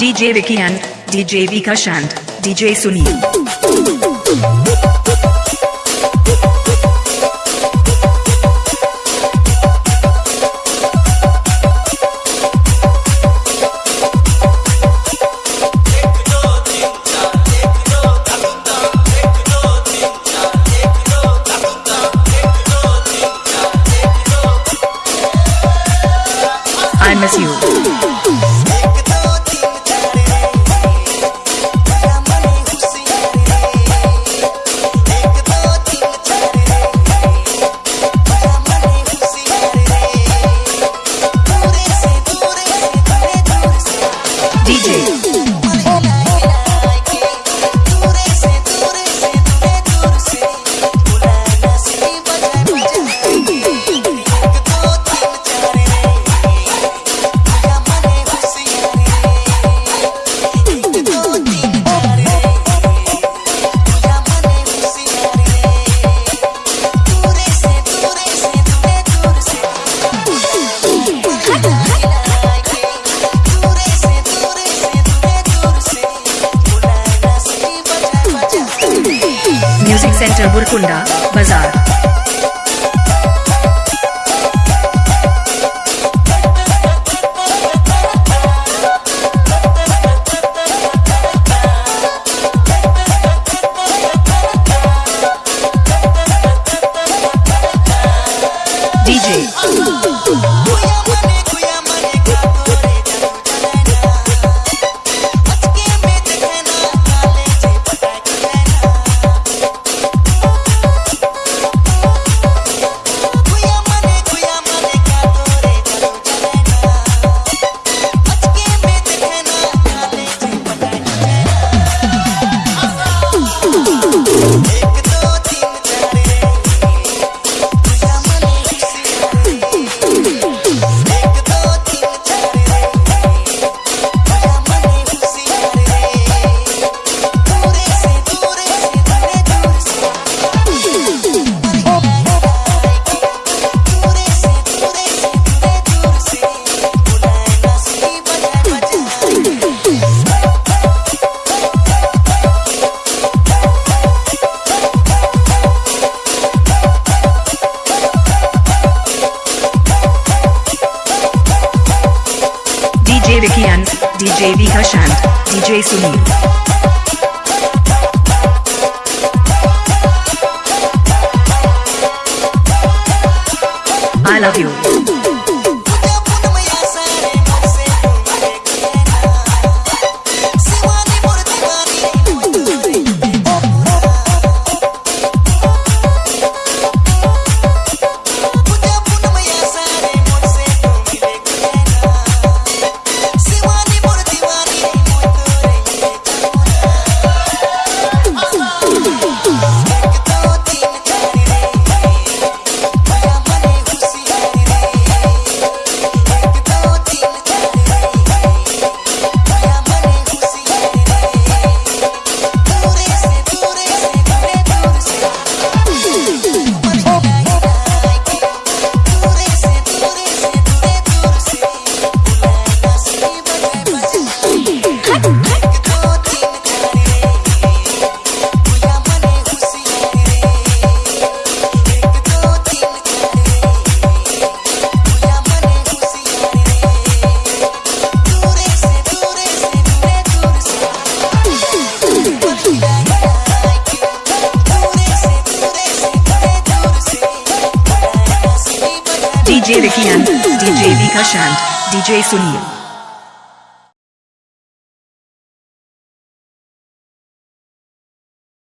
DJ Vicky and DJ Vikash and DJ Sunil. I miss you. Centre Burkunda Bazar DJ DJ. DJ Vicky and DJ Vikash DJ Sunil. I love you. Vikash and DJ Sunil.